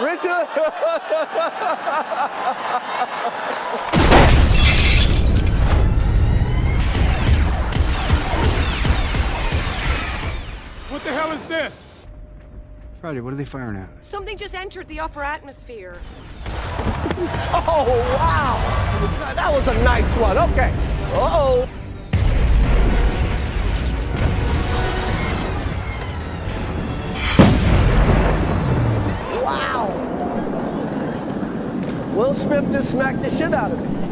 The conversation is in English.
Richard. What the hell is this? Friday, what are they firing at? Something just entered the upper atmosphere. Oh, wow. That was a nice one. Okay. Uh-oh. Wow. Will Smith just smacked the shit out of me.